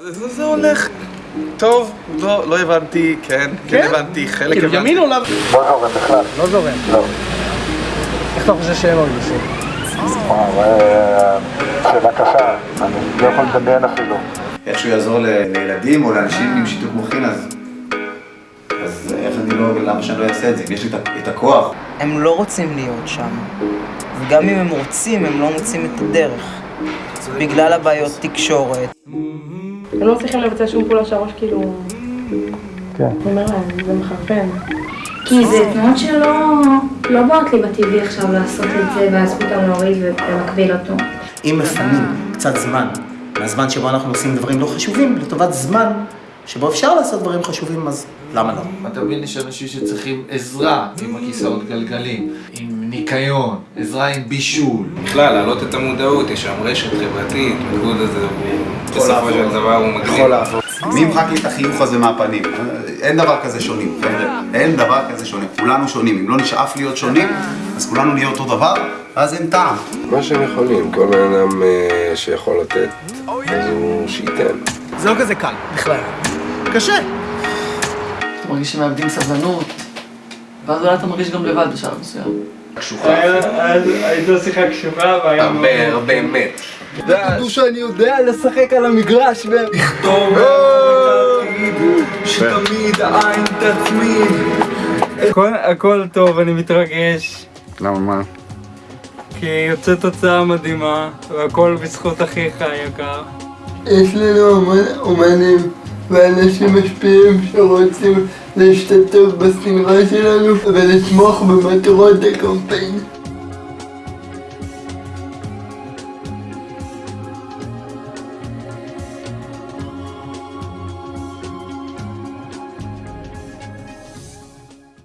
זה זה הולך טוב, לא, לא הבנתי, כן, כן הבנתי, חלק כאילו הבנתי. ימין או? לא זורם בכלל. לא זורם. לא. איך אתה חושב שהם מרגישים? וואו, אה, שאלה קשה, אני לא יכול לדמיין אפילו. איך שהוא יעזור לילדים או לאנשים עם שיתוק מוחין, אז... אז איך אני לא... למה שאני לא אעשה את זה? יש לי את הכוח. הם לא רוצים להיות שם. וגם אם הם רוצים, הם לא מוצאים את הדרך. בגלל הבעיות תקשורת. הם לא מצליחים לבצע שום פעולה שהראש כאילו... כן. הוא אומר להם, זה מחרפן. כי זה תנועות שלא לא באות לי בטבעי עכשיו לעשות את זה ואז פתאום להוריד ולהקביל אותו. אם מפנים קצת זמן מהזמן שבו אנחנו עושים דברים לא חשובים לטובת זמן שבו אפשר לעשות דברים חשובים, אז למה לא? אתה מבין, יש אנשים שצריכים עזרה עם הכיסאות גלגלים, עם ניקיון, עזרה עם בישול. בכלל, להעלות את המודעות, יש שם רשת חברתית, המודעות הזה בסופו של דבר הוא יכול מדהים. לעבוד. מי ימחק לי את החיוך הזה מהפנים? אין דבר כזה שונים, חבר'ה. אין דבר כזה שונה. כולנו שונים. אם לא נשאף להיות שונים, אז כולנו נהיה אותו דבר, ואז אין טעם. מה שהם יכולים, כל בן אדם אה, שיכול לתת, אז הוא שייתן. זה לא כזה קל, בכלל. קשה. אתה מרגיש שמאבדים סבלנות, ואז אולי אתה מרגיש גם לבד בשלב מסוים. הייתה שיחה קשוחה והיה הרבה, הרבה אמת. תדעו שאני יודע לשחק על המגרש ולכתוב שתמיד העין תצמיד הכל טוב, אני מתרגש למה מה? כי יוצא תוצאה מדהימה והכל בזכות אחיך היקר יש לנו המון אומנים ואנשים משפיעים שרוצים להשתתף בסדרה שלנו ולתמוך במטרות הקמפיין.